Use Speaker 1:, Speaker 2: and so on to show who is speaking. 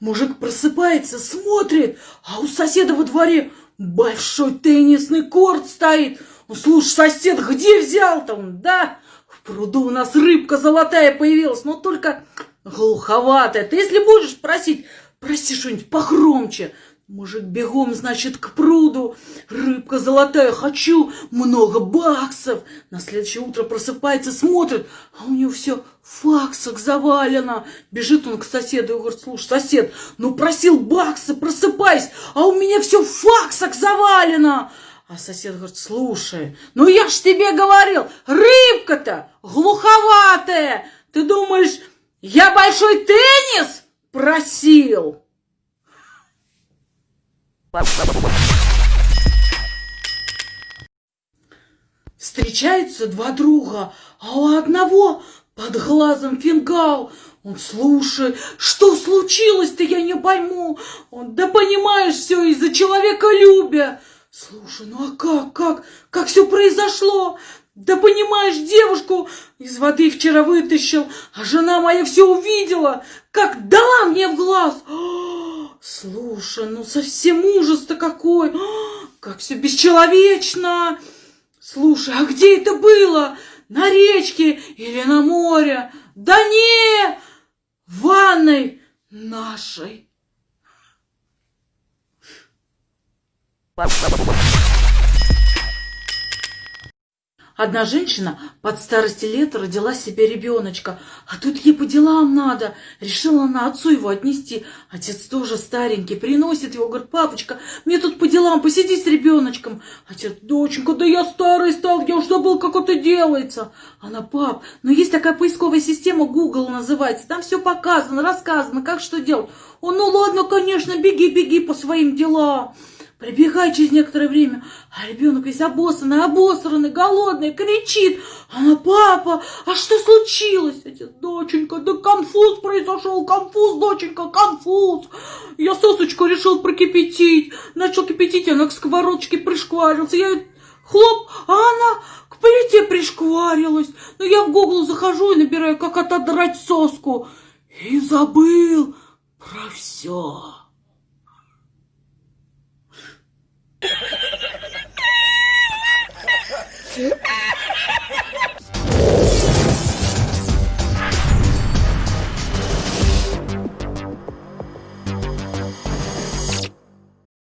Speaker 1: Мужик просыпается, смотрит, а у соседа во дворе большой теннисный корт стоит. Ну, слушай, сосед, где взял-то он? Да, в пруду у нас рыбка золотая появилась, но только глуховатая. Ты если будешь просить, проси что-нибудь погромче. Мужик бегом, значит, к пруду. Рыбка золотая, хочу много баксов. На следующее утро просыпается, смотрит, а у него все в факсах завалено. Бежит он к соседу и говорит, слушай, сосед, ну просил баксы, просыпайся, а у меня все в факсах завалено. А сосед говорит, слушай, ну я ж тебе говорил, рыбка-то глуховатая. Ты думаешь, я большой теннис просил? Встречаются два друга, а у одного под глазом фингал. Он слушает, что случилось-то, я не пойму. Он, да понимаешь, все из-за человека любя. Слушай, ну а как, как, как все произошло? Да понимаешь, девушку из воды вчера вытащил, а жена моя все увидела, как дала мне в глаз. Слушай, ну совсем ужас-то какой! Как все бесчеловечно! Слушай, а где это было? На речке или на море? Да не! В ванной нашей. Одна женщина под старости лет родила себе ребеночка, а тут ей по делам надо. Решила она отцу его отнести. Отец тоже старенький, приносит его, говорит, папочка, мне тут по делам, посиди с ребеночком. Отец, доченька, да я старый стал, я уж забыл, как это делается. Она, пап, но есть такая поисковая система, Google называется, там все показано, рассказано, как что делать. Он, ну ладно, конечно, беги, беги по своим делам. Прибегает через некоторое время, а ребенок весь обоссанный, обосранный, голодный, кричит. Она, папа, а что случилось? Отец, доченька, да конфуз произошел, конфуз, доченька, конфуз. Я сосочку решил прокипятить. Начал кипятить, она к сковородочке пришкварился. Я хлоп, а она к плите пришкварилась. Но я в Google захожу и набираю, как отодрать соску. И забыл про все.